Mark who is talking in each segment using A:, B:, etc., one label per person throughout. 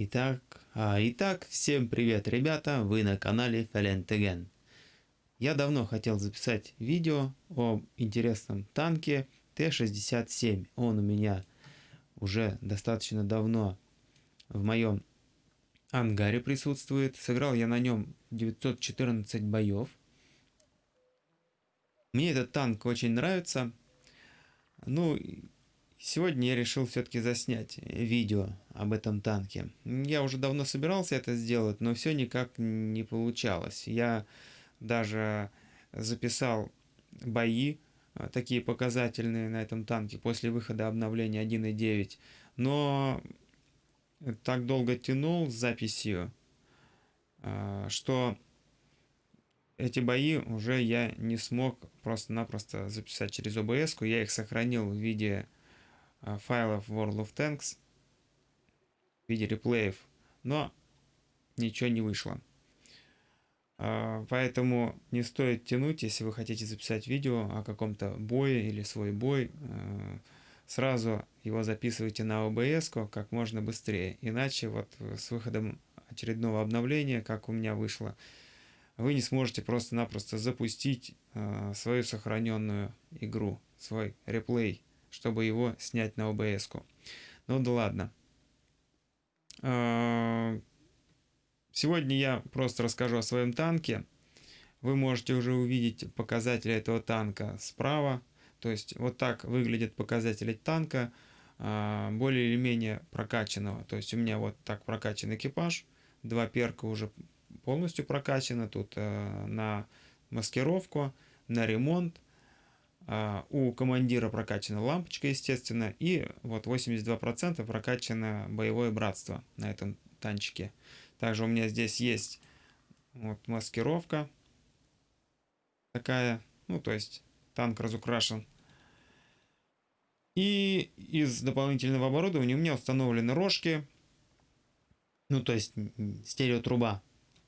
A: Итак, а, итак, всем привет, ребята, вы на канале Falent Я давно хотел записать видео о интересном танке Т-67. Он у меня уже достаточно давно в моем ангаре присутствует. Сыграл я на нем 914 боев. Мне этот танк очень нравится. Ну, Сегодня я решил все-таки заснять видео об этом танке. Я уже давно собирался это сделать, но все никак не получалось. Я даже записал бои, а, такие показательные на этом танке после выхода обновления 1.9, но так долго тянул с записью, а, что эти бои уже я не смог просто-напросто записать через OBS. Я их сохранил в виде Э, файлов World of Tanks виде реплеев, но ничего не вышло. Э, поэтому не стоит тянуть, если вы хотите записать видео о каком-то бое или свой бой, э, сразу его записывайте на OBS как можно быстрее. Иначе вот с выходом очередного обновления, как у меня вышло, вы не сможете просто-напросто запустить свою сохраненную игру, свой реплей чтобы его снять на OBS. -ку. Ну да ладно. А, сегодня я просто расскажу о своем танке. Вы можете уже увидеть показатели этого танка справа. То есть вот так выглядят показатели танка а, более или менее прокачанного. То есть у меня вот так прокачан экипаж. Два перка уже полностью прокачаны. Тут а, на маскировку, на ремонт у командира прокачана лампочка, естественно, и вот 82% прокачано боевое братство на этом танчике. Также у меня здесь есть вот маскировка такая, ну то есть танк разукрашен. И из дополнительного оборудования у меня установлены рожки, ну то есть стереотруба,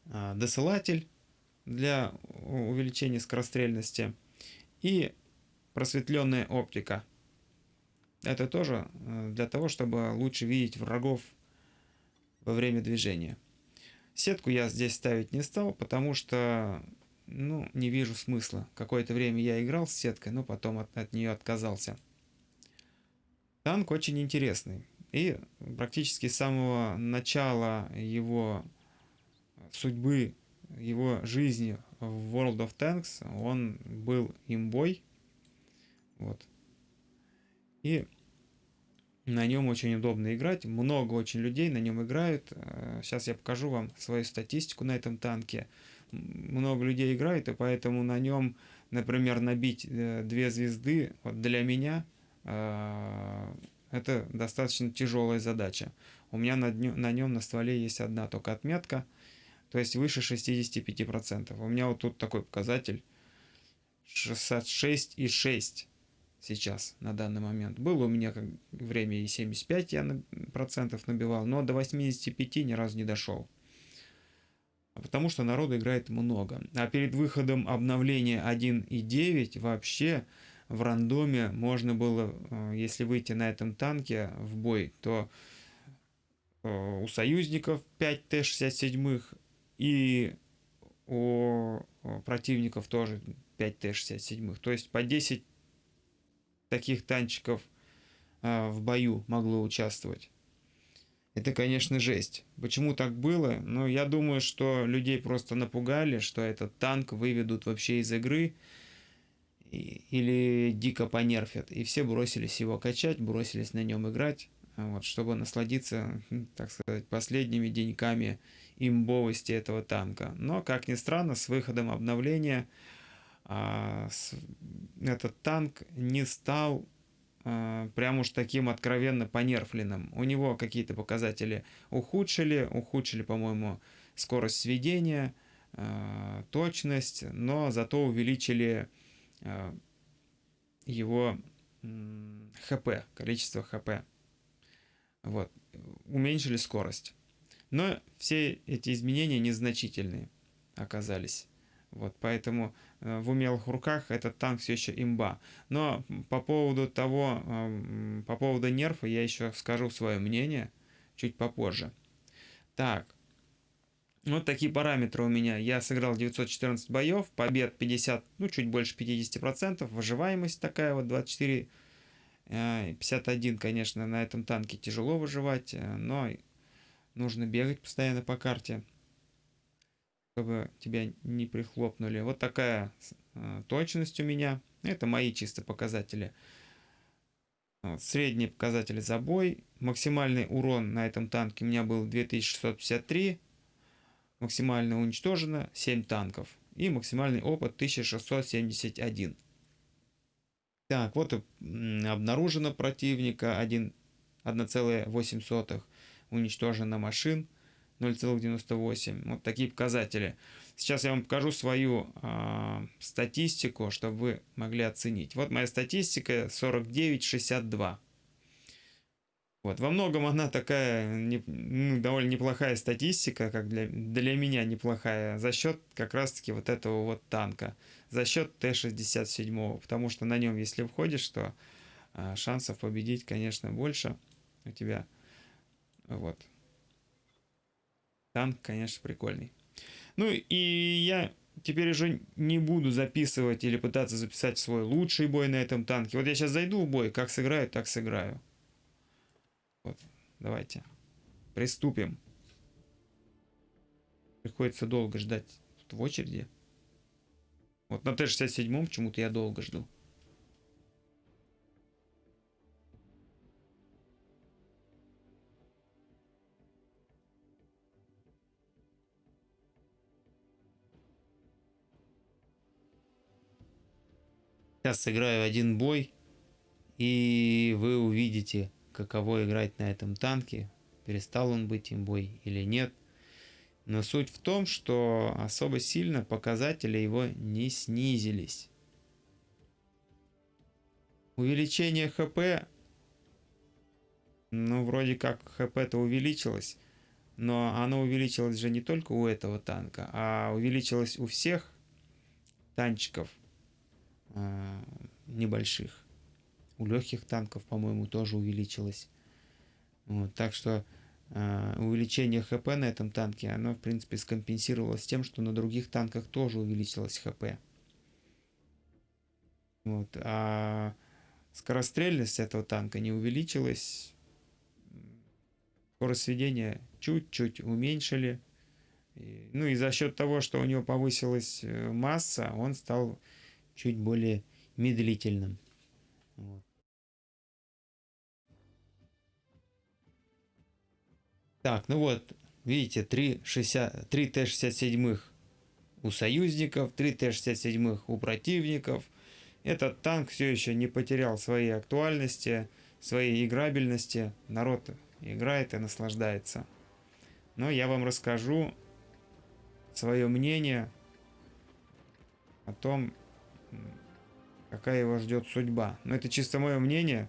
A: а, досылатель для увеличения скорострельности и просветленная оптика. Это тоже э, для того, чтобы лучше видеть врагов во время движения. Сетку я здесь ставить не стал, потому что ну, не вижу смысла. Какое-то время я играл с сеткой, но потом от, от нее отказался. Танк очень интересный. И практически с самого начала его судьбы, его жизни в World of Tanks он был имбой. Вот. И на нем очень удобно играть. Много очень людей на нем играют. Сейчас э, я покажу вам свою статистику на этом танке. Много людей играют, и поэтому на нем, например, набить э, две звезды вот для меня э, это достаточно тяжелая задача. У меня на, на нем на стволе есть одна только отметка, то есть выше 65%. У меня вот тут такой показатель 66,6 сейчас, на данный момент. Было у меня как время и 75 я процентов набивал, но до 85 ни разу не дошел. Потому что народу играет много. А перед выходом обновления 1.9 вообще в рандоме можно было, э, если выйти на этом танке в бой, то э, у союзников 5 Т-67 и у противников тоже 5 Т-67. То есть по 10 таких танчиков а, в бою могло участвовать. Это, конечно, жесть. Почему так было? Ну, я думаю, что людей просто напугали, что этот танк выведут вообще из игры или дико понерфят. И все бросились его качать, бросились на нем играть, вот, чтобы насладиться, так сказать, последними деньками имбовости этого танка. Но, как ни странно, с выходом обновления а, этот танк не стал а, прям уж таким откровенно понерфленным. У него какие-то показатели ухудшили, ухудшили, по-моему, скорость сведения, а, точность, но зато увеличили его ХП, количество ХП. Вот. Уменьшили скорость. Но все эти изменения незначительные оказались. Вот, поэтому э, в умелых руках этот танк все еще имба. Но по поводу того, э, по поводу нерфа я еще скажу свое мнение чуть попозже. Так. Вот такие параметры у меня. Я сыграл 914 боев, побед 50, ну чуть больше 50%, выживаемость такая вот 24, 51, э, конечно, на этом танке тяжело выживать, э, но нужно бегать постоянно по карте, чтобы тебя не прихлопнули. Вот такая э, точность у меня. Это мои чисто показатели. Вот, средние показатели за бой. Максимальный урон на этом танке у меня был 2653 максимально уничтожено 7 танков и максимальный опыт 1671. Так, вот и обнаружено противника 1,8, уничтожено машин 0,98. Вот такие показатели. Сейчас я вам покажу свою э, статистику, чтобы вы могли оценить. Вот моя статистика 49,62. Вот. Во многом она такая не, ну, довольно неплохая статистика, как для, для меня неплохая, за счет как раз-таки вот этого вот танка, за счет Т-67, потому что на нем, если входишь, то а, шансов победить, конечно, больше у тебя. Вот. Танк, конечно, прикольный. Ну и я теперь уже не буду записывать или пытаться записать свой лучший бой на этом танке. Вот я сейчас зайду в бой, как сыграю, так сыграю. Вот, давайте. Приступим. Приходится долго ждать в очереди. Вот на Т-67 почему-то я долго жду. Сейчас сыграю один бой, и вы увидите, каково играть на этом танке, перестал он быть имбой или нет. Но суть в том, что особо сильно показатели его не снизились. Увеличение ХП, ну вроде как ХП-то увеличилось, но оно увеличилось же не только у этого танка, а увеличилось у всех танчиков э, небольших. У легких танков, по-моему, тоже увеличилось. Вот, так что э, увеличение ХП на этом танке, оно, в принципе, скомпенсировалось тем, что на других танках тоже увеличилось ХП. Вот, а скорострельность этого танка не увеличилась. Скорость сведения чуть-чуть уменьшили. Ну и за счет того, что у него повысилась э, масса, он стал чуть более медлительным. Вот. Так, ну вот, видите, 3, 60, 3 Т-67 у союзников, 3 Т-67 у противников. Этот танк все еще не потерял своей актуальности, своей играбельности. Народ играет и наслаждается. Но я вам расскажу свое мнение о том, какая его ждет судьба. Но это чисто мое мнение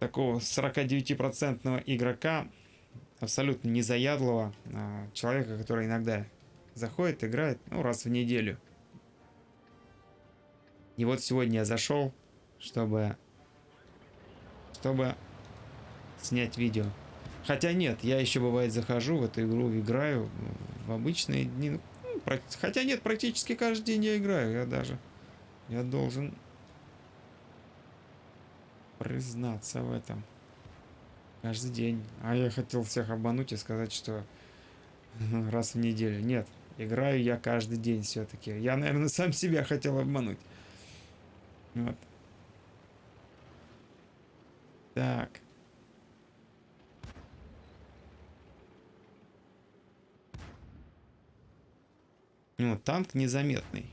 A: такого 49% игрока, абсолютно незаядлого, а, человека, который иногда заходит, играет, ну, раз в неделю. И вот сегодня я зашел, чтобы, чтобы снять видео. Хотя нет, я еще бывает захожу в эту игру, играю в обычные дни. Ну, хотя нет, практически каждый день я играю. Я даже, я должен признаться в этом. Каждый день. А я хотел всех обмануть и сказать, что раз в неделю. Нет, играю я каждый день все-таки. Я, наверное, сам себя хотел обмануть. Вот. Так. Ну, танк незаметный.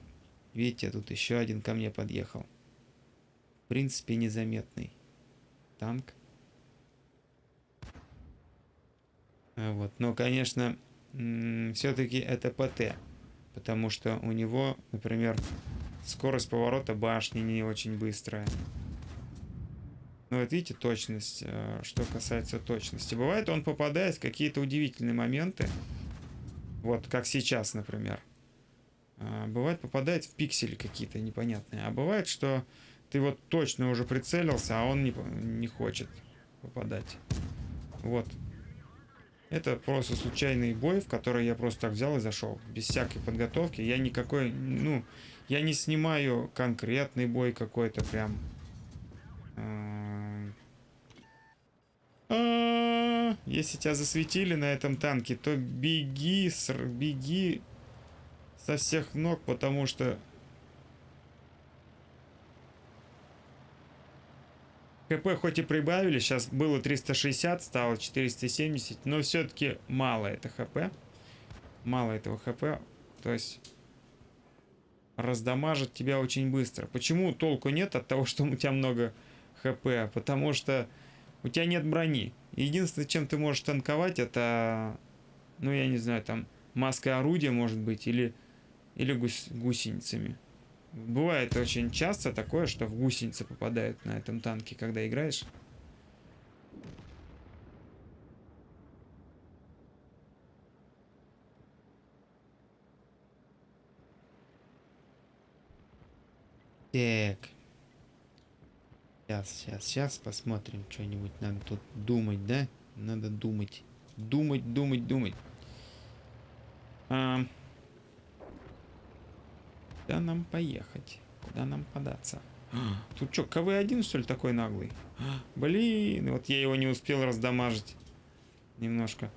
A: Видите, тут еще один ко мне подъехал. В принципе, незаметный танк. А вот. Но, конечно, все-таки это ПТ. Потому что у него, например, скорость поворота башни не очень быстрая. Ну вот видите точность, э, что касается точности. Бывает он попадает в какие-то удивительные моменты. Вот как сейчас, например. А, бывает попадает в пиксели какие-то непонятные. А бывает, что ты вот точно уже прицелился, а он не, не хочет попадать. Вот. Это просто случайный бой, в который я просто так взял и зашел. Без всякой подготовки. Я никакой, ну, я не снимаю конкретный бой какой-то прям. А, а, если тебя засветили на этом танке, то беги, беги со всех ног, потому что КП хоть и прибавили, сейчас было 360, стало 470, но все-таки мало это ХП. Мало этого ХП. То есть раздамажит тебя очень быстро. Почему толку нет от того, что у тебя много ХП? Потому что у тебя нет брони. Единственное, чем ты можешь танковать, это, ну я не знаю, там маска орудия может быть, или, или гус гусеницами. Бывает очень часто такое, что в гусеницы попадают на этом танке, когда играешь. Так. Сейчас, сейчас, сейчас посмотрим что-нибудь. Надо тут думать, да? Надо думать. Думать, думать, думать. А, Куда нам поехать? Куда нам податься? Тут что, КВ-1 что ли такой наглый? Блин, вот я его не успел раздамажить. Немножко.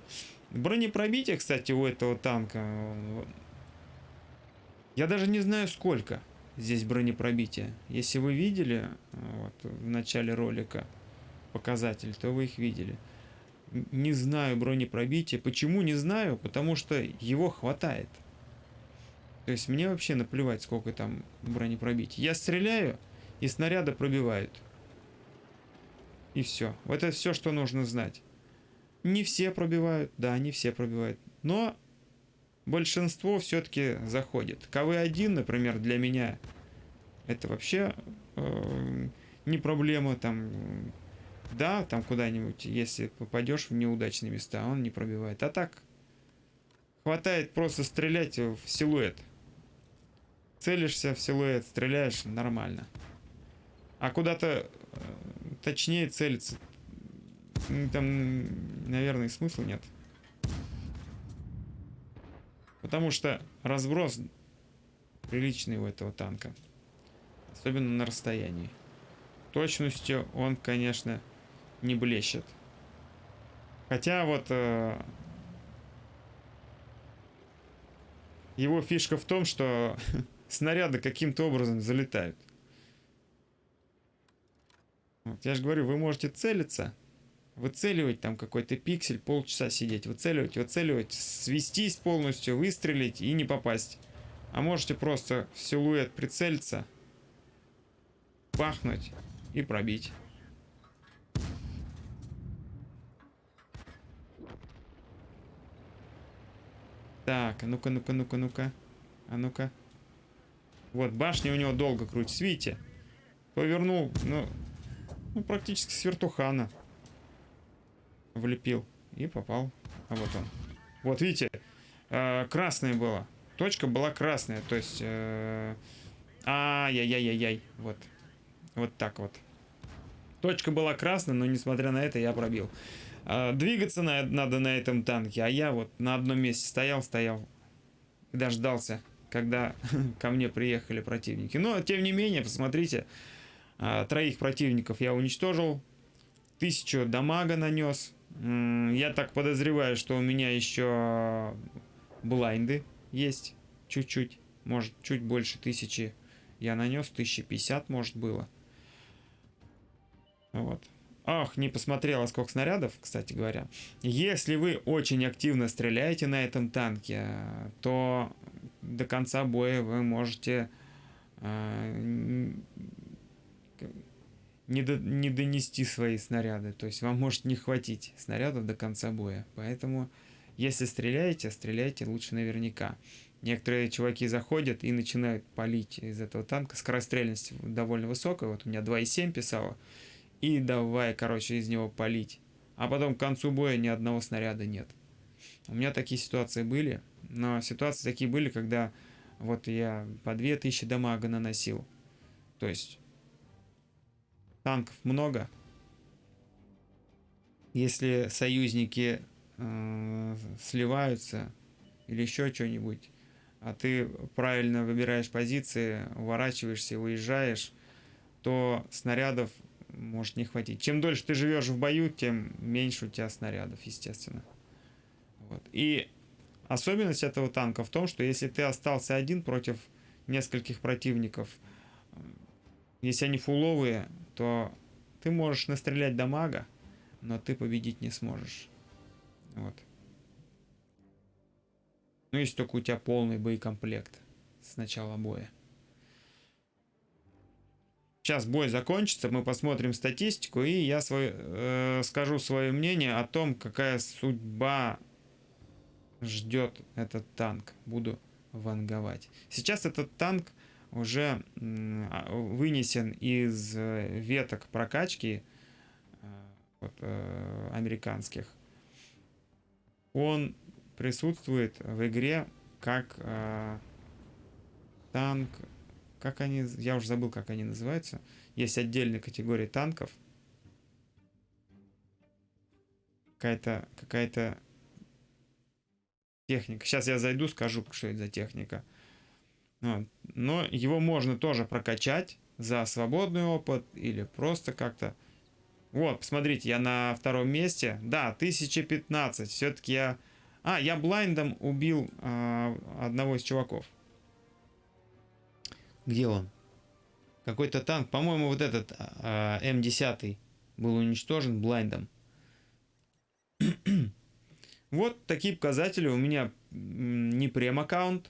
A: Бронепробитие, кстати, у этого танка. Я даже не знаю сколько здесь бронепробития. Если вы видели вот, в начале ролика показатель, то вы их видели. Не знаю бронепробития. Почему не знаю? Потому что его хватает. То есть мне вообще наплевать, сколько там бронепробития. Я стреляю, и снаряды пробивают. И все. Вот это все, что нужно знать. Не все пробивают, да, не все пробивают. Но большинство все-таки заходит. КВ-1, например, для меня это вообще э, не проблема. Там, да, там куда-нибудь, если попадешь в неудачные места, он не пробивает. А так, хватает просто стрелять в силуэт целишься в силуэт, стреляешь, нормально. А куда-то э, точнее целиться, там, наверное, смысла нет. Потому что разброс приличный у этого танка. Особенно на расстоянии. Точностью он, конечно, не блещет. Хотя вот э, его фишка в том, что снаряды каким-то образом залетают. Вот, я же говорю, вы можете целиться, выцеливать там какой-то пиксель, полчаса сидеть, выцеливать, выцеливать, свестись полностью, выстрелить и не попасть. А можете просто в силуэт прицелиться, пахнуть и пробить. Так, а ну-ка, ну-ка, ну-ка, ну-ка. А ну-ка. Вот, башня у него долго крутится. Видите? Повернул, ну, ну практически с. Влепил. И попал. А вот он. Вот, видите? Э, красная была. Точка была красная. То есть... Э, Ай-яй-яй-яй-яй. Вот. Вот так вот. Точка была красная, но несмотря на это я пробил. Э, двигаться на, надо на этом танке. А я вот на одном месте стоял, стоял. Дождался когда ко мне приехали противники. Но, тем не менее, посмотрите, а, троих противников я уничтожил, тысячу дамага нанес. Я так подозреваю, что у меня еще блайнды есть чуть-чуть, может, чуть больше тысячи я нанес, 1050 может было. Вот. Ах, не посмотрела, сколько снарядов, кстати говоря. Если вы очень активно стреляете на этом танке, то до конца боя вы можете э, не, до, не донести свои снаряды. То есть вам может не хватить снарядов до конца боя. Поэтому, если стреляете, стреляйте лучше наверняка. Некоторые чуваки заходят и начинают палить из этого танка. Скорострельность довольно высокая. Вот у меня 2,7 писала. И давай, короче, из него палить. А потом к концу боя ни одного снаряда нет. У меня такие ситуации были. Но ситуации такие были, когда вот я по 2000 дамага наносил. То есть танков много. если союзники э, сливаются или еще что-нибудь, а ты правильно выбираешь позиции, уворачиваешься, уезжаешь, то снарядов может не хватить. Чем дольше ты живешь в бою, тем меньше у тебя снарядов, естественно. Вот. И особенность этого танка в том, что если ты остался один против нескольких противников, если они фуловые, то ты можешь настрелять дамага, но ты победить не сможешь. Вот. Ну, если только у тебя полный боекомплект с начала боя. Сейчас бой закончится, мы посмотрим статистику, и я свой, э, скажу свое мнение о том, какая судьба ждет этот танк. Буду ванговать. Сейчас этот танк уже э, вынесен из э, веток прокачки э, вот, э, американских. Он присутствует в игре как танк, как они, я уже забыл, как они называются. Есть отдельная категория танков. Какая-то какая-то техника. Сейчас я зайду, скажу, что это за техника. Вот. Но его можно тоже прокачать за свободный опыт или просто как-то... Вот, посмотрите, я на втором месте. Да, 1015. Все-таки я а, я блайндом убил э, одного из чуваков. Где он? Какой-то танк. По-моему, вот этот э, М10 был уничтожен блайндом. Вот такие показатели. У меня не прем-аккаунт.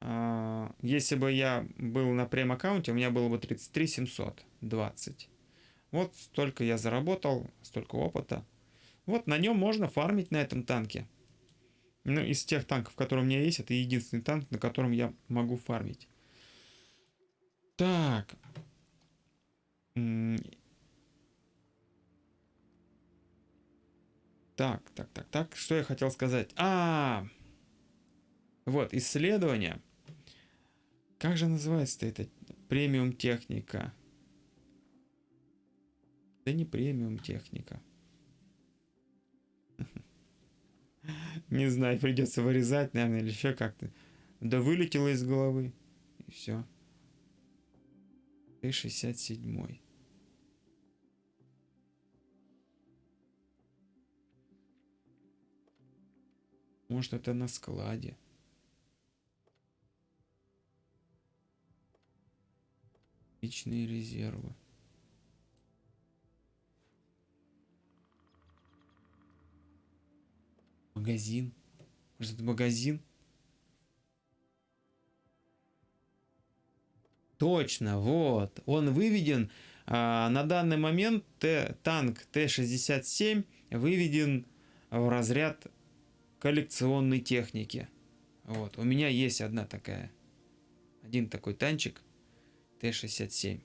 A: Э, если бы я был на прем-аккаунте, у меня было бы 33 720. Вот столько я заработал, столько опыта. Вот на нем можно фармить на этом танке. Ну, из тех танков, которые у меня есть, это единственный танк, на котором я могу фармить. Так. Так, так, так, так. Что я хотел сказать? А, -а, -а! вот, исследование. Как же называется это? Премиум техника. Да не премиум техника. Не знаю, придется вырезать, наверное, или еще как-то. Да вылетело из головы. И все. Т-67. Может, это на складе. Личные резервы. Магазин. Может, это магазин? Точно, вот. Он выведен. А, на данный момент Т, танк Т-67 выведен в разряд коллекционной техники. Вот. У меня есть одна такая. Один такой танчик Т-67.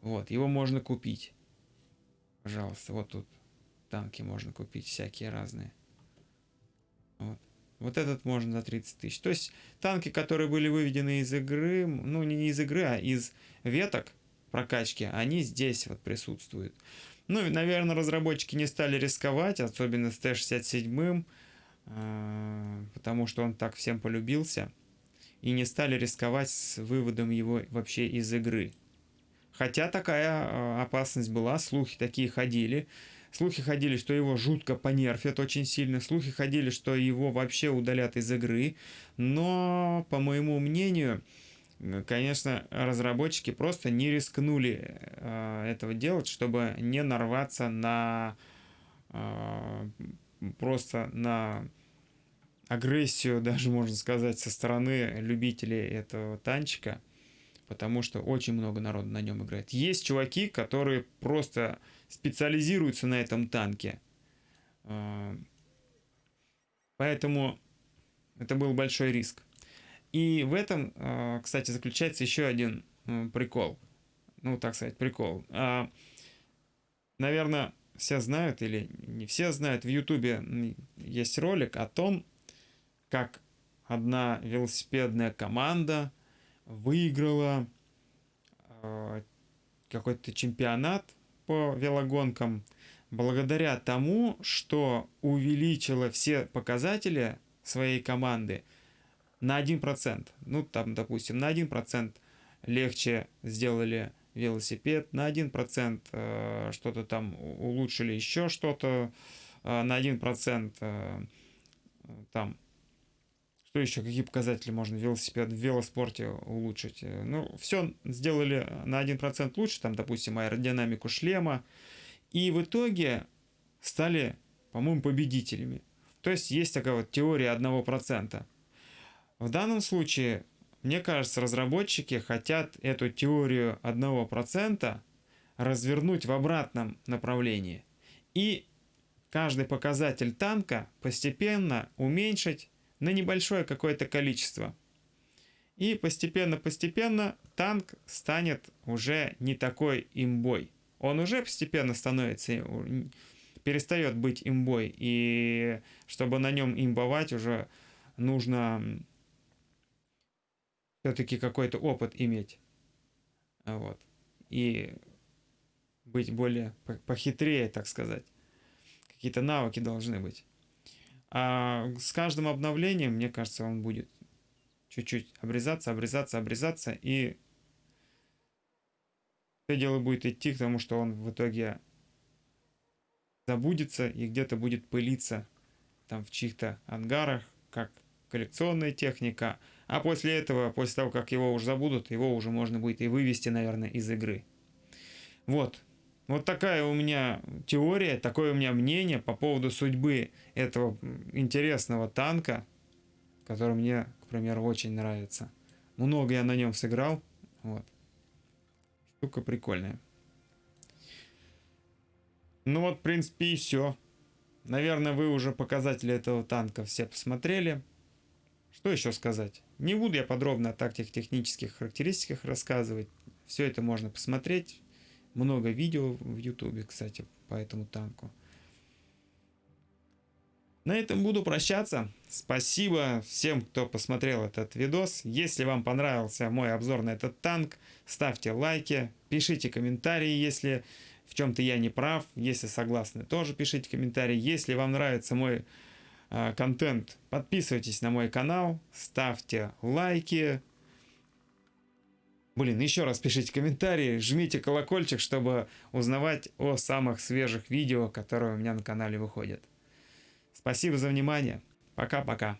A: Вот. Его можно купить. Пожалуйста, вот тут танки можно купить всякие разные. Вот. Вот этот можно за 30 тысяч. То есть танки, которые были выведены из игры, ну не из игры, а из веток прокачки, они здесь вот присутствуют. Ну, наверное, разработчики не стали рисковать, особенно с Т-67, а, потому что он так всем полюбился, и не стали рисковать с выводом его вообще из игры. Хотя такая а, опасность была, слухи такие ходили, Слухи ходили, что его жутко понерфят очень сильно. Слухи ходили, что его вообще удалят из игры. Но, по моему мнению, конечно, разработчики просто не рискнули э, этого делать, чтобы не нарваться на э, просто на агрессию, даже можно сказать, со стороны любителей этого танчика, потому что очень много народа на нем играет. Есть чуваки, которые просто специализируются на этом танке. А, поэтому это был большой риск. И в этом, а, кстати, заключается еще один прикол. Ну, так сказать, прикол. А, Наверное, все знают или не все знают, в Ютубе есть ролик о том, как одна велосипедная команда выиграла какой-то чемпионат по велогонкам благодаря тому, что увеличила все показатели своей команды на 1%. Ну, там, допустим, на 1% легче сделали велосипед, на 1% э, что-то там улучшили еще что-то, э, на 1% э, там что еще, какие показатели можно велосипед в велоспорте улучшить? Ну, все сделали на 1% лучше, там, допустим, аэродинамику шлема, и в итоге стали, по-моему, победителями. То есть есть такая вот теория 1%. В данном случае мне кажется, разработчики хотят эту теорию 1% развернуть в обратном направлении и каждый показатель танка постепенно уменьшить на небольшое какое-то количество. И постепенно-постепенно танк станет уже не такой имбой. Он уже постепенно становится, перестает быть имбой. И чтобы на нем имбовать, уже нужно все-таки какой-то опыт иметь. Вот. И быть более похитрее, так сказать. Какие-то навыки должны быть. А с каждым обновлением, мне кажется, он будет чуть-чуть обрезаться, обрезаться, обрезаться, и все дело будет идти к тому, что он в итоге забудется и где-то будет пылиться там в чьих-то ангарах, как коллекционная техника, а после этого, после того, как его уже забудут, его уже можно будет и вывести, наверное, из игры. Вот. Вот такая у меня теория, такое у меня мнение по поводу судьбы этого интересного танка, который мне, к примеру, очень нравится. Много я на нем сыграл. Вот. Штука прикольная. Ну вот, в принципе, и все. Наверное, вы уже показатели этого танка все посмотрели. Что еще сказать? Не буду я подробно о тактик технических характеристиках рассказывать. Все это можно посмотреть. Много видео в ютубе, кстати, по этому танку. На этом буду прощаться. Спасибо всем, кто посмотрел этот видос. Если вам понравился мой обзор на этот танк, ставьте лайки, пишите комментарии, если в чем-то я не прав. Если согласны, тоже пишите комментарии. Если вам нравится мой Э, контент, подписывайтесь на мой канал, ставьте лайки. Блин, еще раз пишите комментарии, жмите колокольчик, чтобы узнавать о самых свежих видео, которые у меня на канале выходят. Спасибо за внимание. Пока-пока.